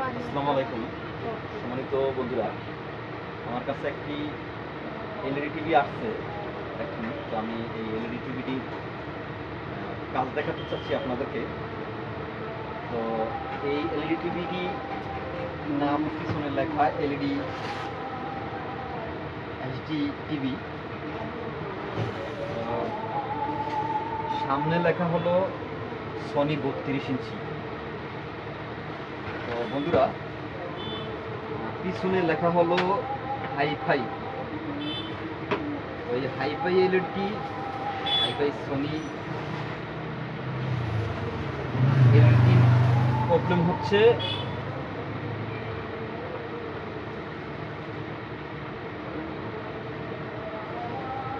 আসসালামু আলাইকুম সম্মানিত বন্ধুরা আমার কাছে একটি এলইডি টিভি আসছে এখন তো আমি এই এলইডি টিভিটি কাজ দেখাতে চাচ্ছি আপনাদেরকে। তো এই এলইডি টিভিটি নাম পিছনে লেখা এলইডি এইচডি টিভি। সামনে লেখা হলো সনি বত্রিশ ইঞ্চি। তো বন্ধুরা, পিছনে লেখা হলো হাইফাই। ওই hi fi LED hi fi Sony LED problem হচ্ছে।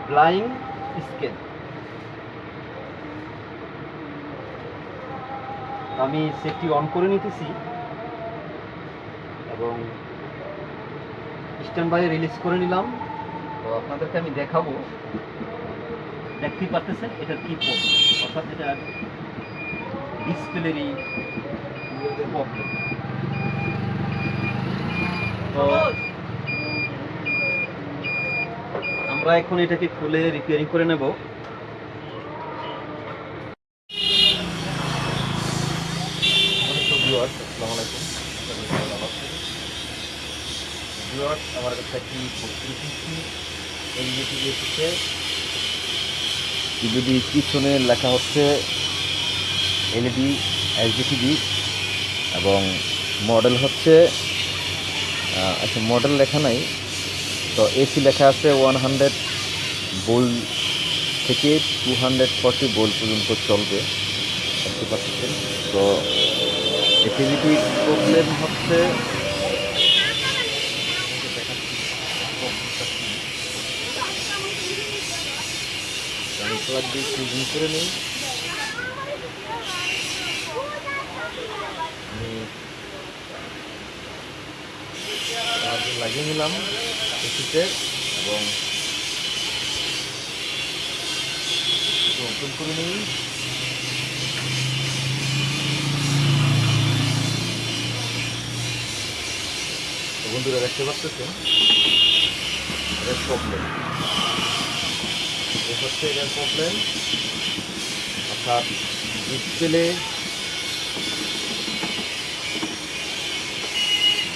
ব্লাইং স্কেল আমি সেটটি অন করে নিতেছি। এবং স্ট্যান্ড বাই রিলিজ করে নিলাম। তো আপনাদেরকে আমি দেখাবো। দেখতেই পারতেছেন এটার কি প্রবলেম অর্থাৎ এটা ডিসপ্লেরই প্রবলেম তো আমরা এখন এটাকে খুলে রিপেয়ারিং করে নেব সম্মানিত viewers, আসসালামু আলাইকুম। আশা করি সবাই ভালো আছেন। Viewers, আমার কাছে একটি এলইডি টিভি এসেছে। টিভিটি পিছনে লেখা হচ্ছে এলইডি এইচডি টিভি এবং মডেল হচ্ছে আচ্ছা মডেল লেখা নাই তো এসি লেখা আছে ওয়ান হান্ড্রেড বোল থেকে টু হান্ড্রেড ফর্টি বোল পর্যন্ত চলবে। তো এই প্রবলেম হচ্ছে প্লাগ দিয়ে সুইজিং করে নিই। লাগিয়ে নিলাম এসিতে এবং ওপেন করে নিই। বন্ধুরা দেখতে পাচ্ছেন? এটার প্রবলেম হচ্ছে এটার প্রবলেম অর্থাৎ ডিসপ্লে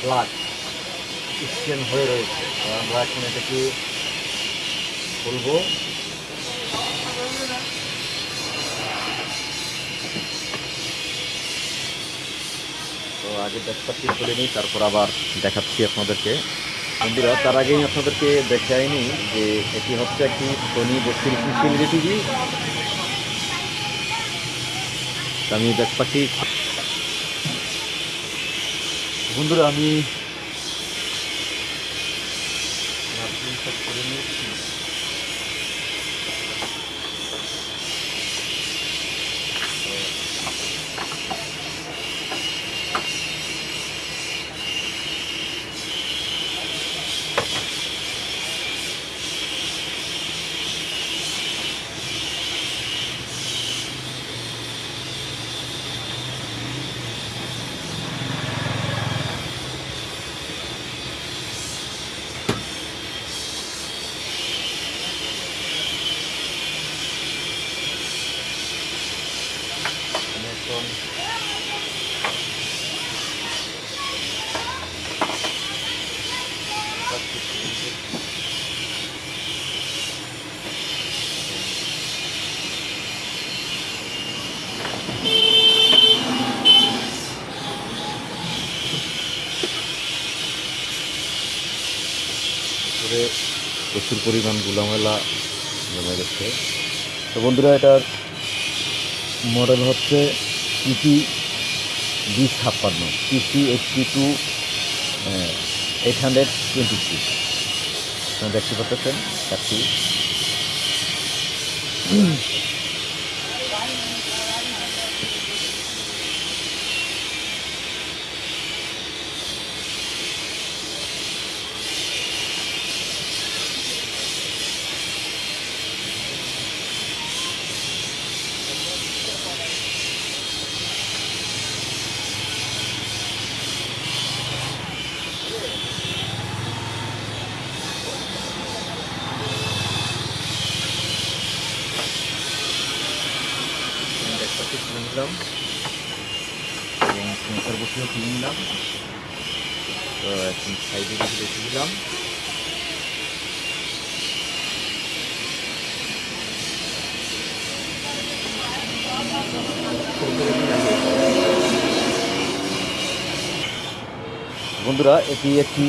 ব্লাড স্ক্যান হয়ে রয়েছে। আমরা এখন এটাকে খুলবো। তো আগে ব্যাপারটি খুলে নিই, তারপর আবার দেখাচ্ছি আপনাদেরকে। বন্ধুরা, তার আগেই আপনাদেরকে দেখাইনি যে এটি হচ্ছে একটি সোনি বত্রিশ ইঞ্চি টিভি। আমি দেখি বন্ধুরা, আমি করে নিয়েছি প্রচুর পরিমাণ গুলামেলা জমে গেছে। তো বন্ধুরা এটার মডেল হচ্ছে পিসি বি ছাপ্পান্ন TT eighty two eight hundred twenty six দেখতে পাচ্ছেন চারটি নিলাম। এবং সেন্সার বসেও তুলে নিলাম। তো এখন সাইডে কিছু রেখে দিলাম। বন্ধুরা, এটি একটি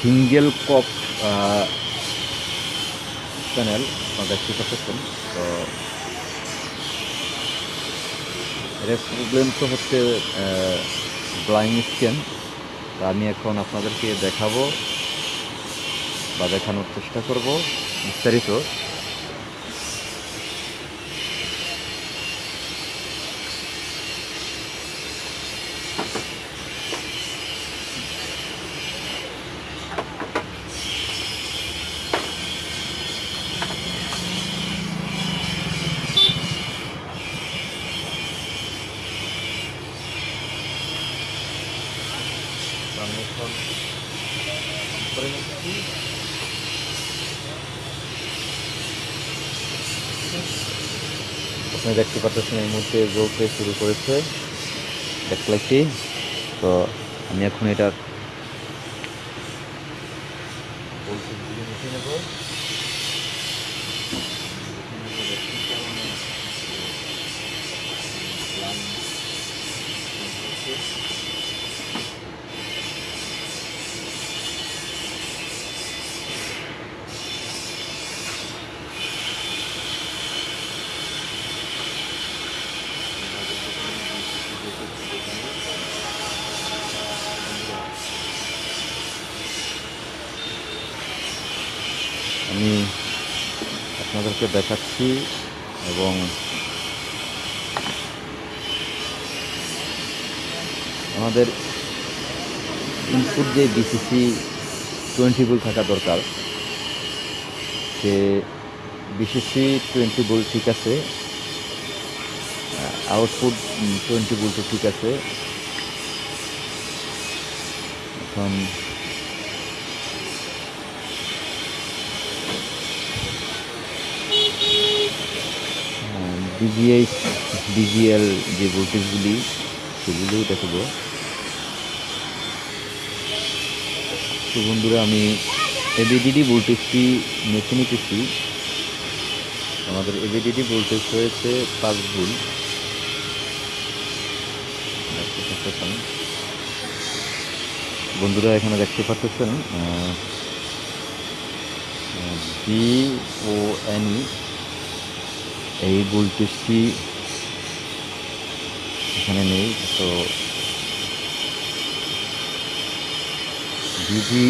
সিঙ্গেল কপ চ্যানেল আপনারা দেখতে পাচ্ছেন তো এর প্রবলেম তো হচ্ছে ব্লাইং স্ক্যান তা আমি এখন আপনাদেরকে দেখাবো বা দেখানোর চেষ্টা করব। বিস্তারিত। এখন করে নিচ্ছি আপনি দেখতে পাচ্ছেন এই মুহূর্তে জ্বলতে শুরু করেছে। ব্যাকলাইটটি তো আমি এখন এটার নেব আমি আপনাদেরকে দেখাচ্ছি এবং আমাদের ইনপুট যে বিসিসি টোয়েন্টি বুল থাকা দরকার, সে বিসিসি টোয়েন্টি বুল ঠিক আছে আউটপুট টোয়েন্টি বুলটা ঠিক আছে। এখন বিজিআই বিজিএল যে ভোল্টেজগুলি সেগুলোও দেখাবো। তো বন্ধুরা, আমি এবিডিডি ভোল্টেজটি মেখে নিতেছি। আমাদের এবিডিডি ভোল্টেজ হয়েছে পাঁচ ভুল বন্ধুরা, এখানে দেখতে পাচ্ছেন বি ও এনই এই ভোল্টেজটি এখানে নেই তো বিজি